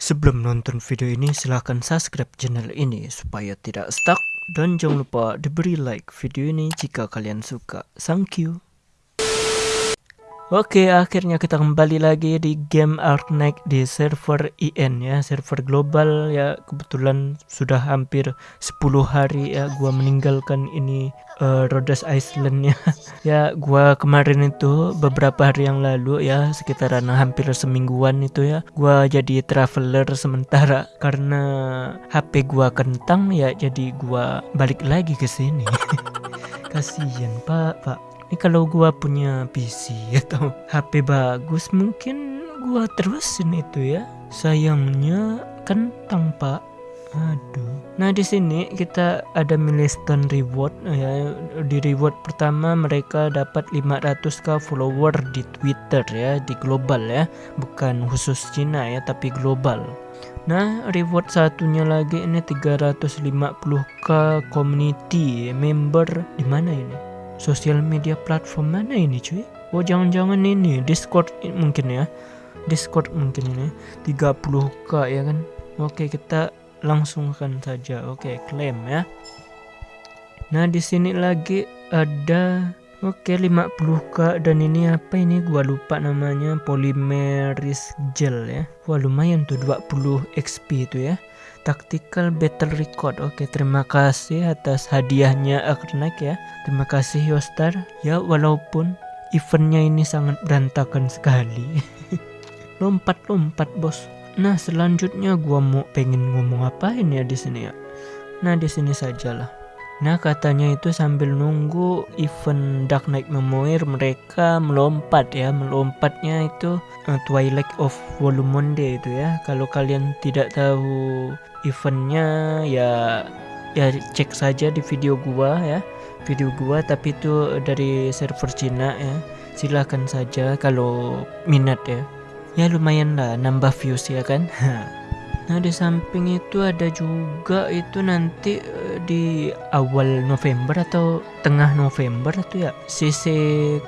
Sebelum nonton video ini silahkan subscribe channel ini supaya tidak stuck dan jangan lupa diberi like video ini jika kalian suka. Thank you. Oke, akhirnya kita kembali lagi di game Arknight di server IN ya, server global ya. Kebetulan sudah hampir 10 hari ya gua meninggalkan ini uh, Rhodes Island ya. ya, gua kemarin itu beberapa hari yang lalu ya, sekitaran hampir semingguan itu ya, gua jadi traveler sementara karena HP gua kentang ya, jadi gua balik lagi ke sini. Kasihan, Pak, Pak ini kalau gua punya PC atau HP bagus mungkin gua terusin itu ya. Sayangnya kentang pak. Aduh. Nah di sini kita ada milestone reward ya. Di reward pertama mereka dapat 500k follower di Twitter ya di global ya. Bukan khusus Cina ya tapi global. Nah, reward satunya lagi ini 350k community member di mana ini? Sosial media platform mana ini cuy? Oh jangan-jangan ini discord mungkin ya. Discord mungkin ini. 30k ya kan? Oke kita langsungkan saja. Oke klaim ya. Nah di sini lagi ada Oke 50k dan ini apa ini? Gua lupa namanya. Polymeris gel ya. Wah lumayan tuh 20 XP itu ya Tactical Battle Record. Oke, terima kasih atas hadiahnya Akrenak ya. Terima kasih Yostar. Ya, walaupun eventnya ini sangat berantakan sekali. Lompat-lompat, bos. Nah, selanjutnya gua mau pengen ngomong apa ini ya di sini ya. Nah, di sini sajalah. Nah katanya itu sambil nunggu event Dark Knight Memoir mereka melompat ya melompatnya itu uh, Twilight of Volume Day itu ya. Kalau kalian tidak tahu eventnya ya ya cek saja di video gua ya. Video gua tapi itu dari server Cina ya. Silahkan saja kalau minat ya. Ya lumayan lah nambah views ya kan Nah di samping itu ada juga itu nanti uh, di awal November atau tengah November itu ya CC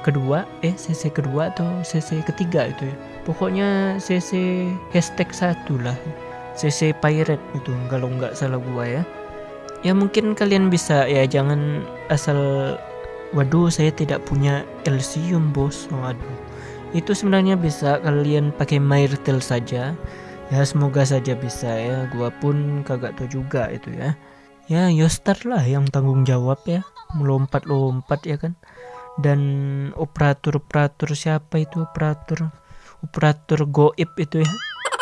kedua eh CC kedua atau CC ketiga itu ya. Pokoknya CC hashtag satu lah CC pirate itu kalau nggak salah gua ya. Ya mungkin kalian bisa ya jangan asal waduh saya tidak punya Elysium bos. Waduh. Itu sebenarnya bisa kalian pakai Myrtle saja ya semoga saja bisa ya. Gua pun kagak tahu juga itu ya. Ya Yostar lah yang tanggung jawab ya. Melompat-lompat ya kan. Dan operator-operator siapa itu? Operator operator goib itu ya.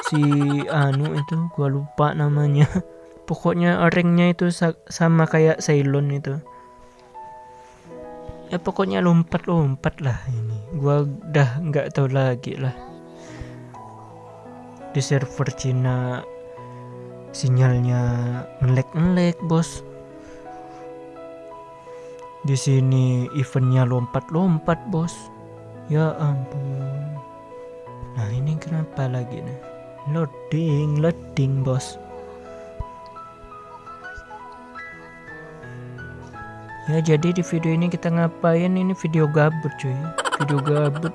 Si anu itu gua lupa namanya. Pokoknya orangnya itu sama kayak Ceylon itu. Ya pokoknya lompat-lompat lah ini. Gua udah nggak tahu lagi lah di server Cina sinyalnya ngelek-ngelek bos. Di sini eventnya lompat-lompat bos. Ya ampun. Nah ini kenapa lagi nih? Loading loading bos. Ya jadi di video ini kita ngapain? Ini video gabut cuy. Video gabut.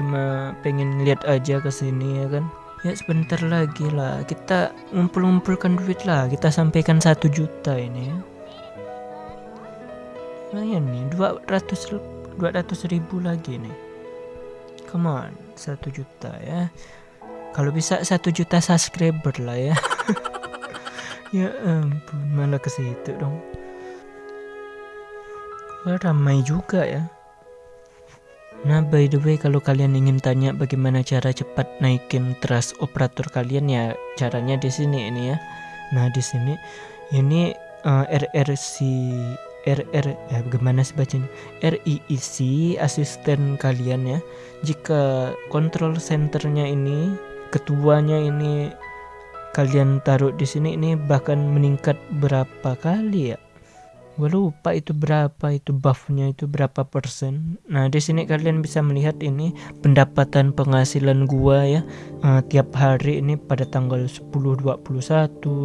Cuma pengen lihat aja ke sini ya kan ya sebentar lagi lah. Kita ngumpul-ngumpulkan duit lah. Kita sampaikan satu juta ini. Ya lumayan nih 200 200 ribu lagi nih. Come on satu juta ya. Kalau bisa satu juta subscriber lah ya. Ya ampun malah ke situ dong. Ramai juga ya Nah, by the way, kalau kalian ingin tanya bagaimana cara cepat naikin trust operator kalian ya, caranya di sini ini ya. Nah, di sini ini uh, eh, RRC RR ya bagaimana sih bacanya RIIC asisten kalian ya. Jika control centernya ini ketuanya ini kalian taruh di sini ini bahkan meningkat berapa kali ya? Gue lupa itu berapa itu buffnya itu berapa persen. Nah di sini kalian bisa melihat ini pendapatan penghasilan gua ya. Uh, tiap hari ini pada tanggal 10 21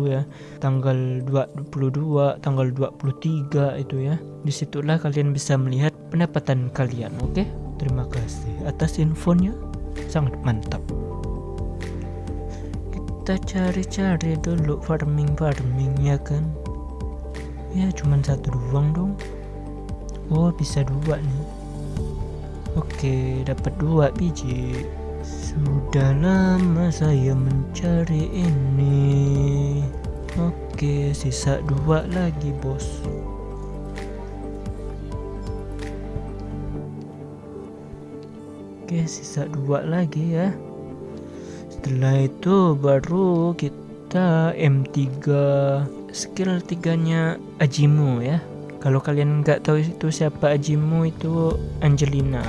ya tanggal 22 tanggal 23 itu ya. Di situlah kalian bisa melihat pendapatan kalian oke? Okay? terima kasih atas infonya. Sangat mantap. Kita cari-cari dulu farming-farming ya kan ya cuman satu doang dong. Oh bisa dua nih. Oke dapat dua biji. Sudah lama saya mencari ini. Oke sisa dua lagi bos. Oke sisa dua lagi ya. Setelah itu baru kita M3 skill tiganya Ajimu ya. Kalau kalian nggak tahu itu siapa Ajimu itu Angelina.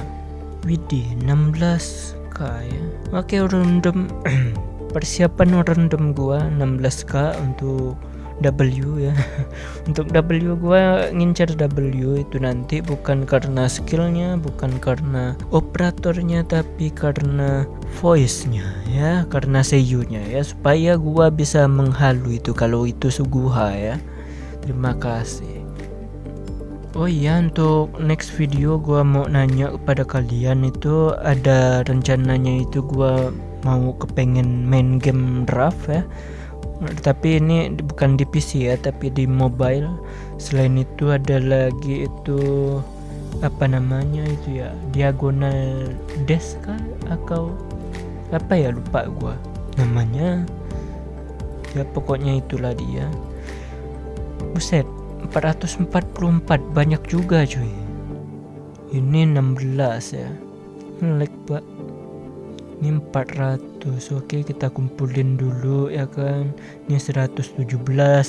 Widih 16k ya. Oke random. Persiapan random gua 16k untuk W ya. Untuk W gua ngincar W itu nanti bukan karena skillnya bukan karena operatornya tapi karena voice-nya ya karena seiyunya ya supaya gua bisa menghalu itu kalau itu suguha ya. Terima kasih. Oh iya untuk next video gua mau nanya kepada kalian itu ada rencananya itu gua mau kepengen main game draft ya tapi ini bukan di PC ya tapi di mobile. Selain itu ada lagi itu apa namanya itu ya diagonal desk atau apa ya lupa gua namanya. Ya pokoknya itulah dia. Buset 444 banyak juga cuy. Ini 16 ya. Pak ini 400 oke kita kumpulin dulu ya kan? Ini 117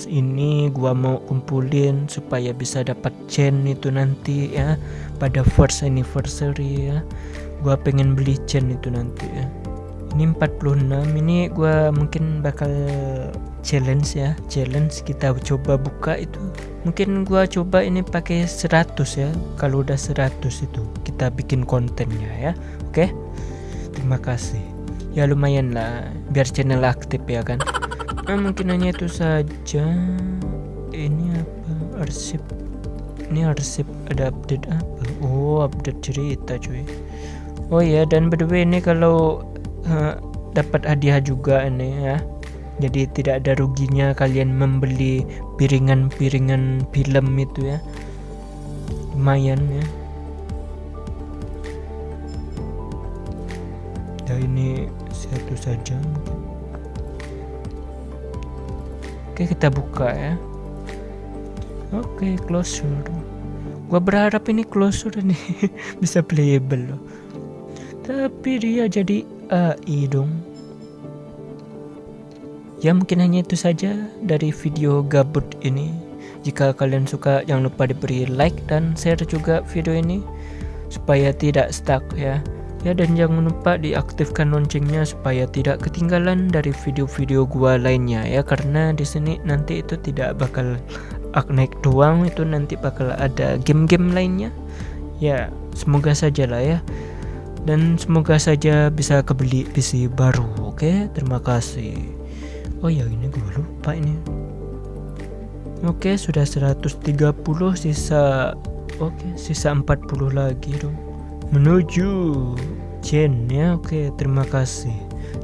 ini gua mau kumpulin supaya bisa dapat chain itu nanti ya. Pada first anniversary ya. Gua pengen beli chain itu nanti ya. Ini 46 ini gua mungkin bakal challenge ya. Challenge kita coba buka itu. Mungkin gua coba ini pakai 100 ya. Kalau udah 100 itu kita bikin kontennya ya. Oke? okay? Terima kasih. Ya lumayan lah. Biar channel aktif ya kan? Nah, mungkin hanya itu saja. Ini apa? Arsip. Ini arsip. Ada update apa? Oh update cerita cuy. Oh ya dan by the way ini kalau uh, dapat hadiah juga ini ya. Jadi tidak ada ruginya kalian membeli piringan-piringan film itu ya. Lumayan ya ini satu saja. Oke kita buka ya. Oke closure. Gua berharap ini closure ini bisa playable loh. Tapi dia jadi AI dong. Ya mungkin hanya itu saja dari video gabut ini. Jika kalian suka jangan lupa diberi like dan share juga video ini supaya tidak stuck ya Ya dan jangan lupa diaktifkan loncengnya supaya tidak ketinggalan dari video-video gua lainnya ya karena di sini nanti itu tidak bakal naik doang itu nanti bakal ada game-game lainnya. Ya, semoga saja lah ya. Dan semoga saja bisa kebeli PC baru. Oke, terima kasih. Oh ya, ini gue lupa ini. Oke, sudah 130 sisa Oke, sisa 40 lagi dong menuju Jen ya. Oke terima kasih.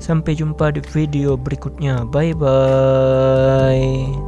Sampai jumpa di video berikutnya. Bye bye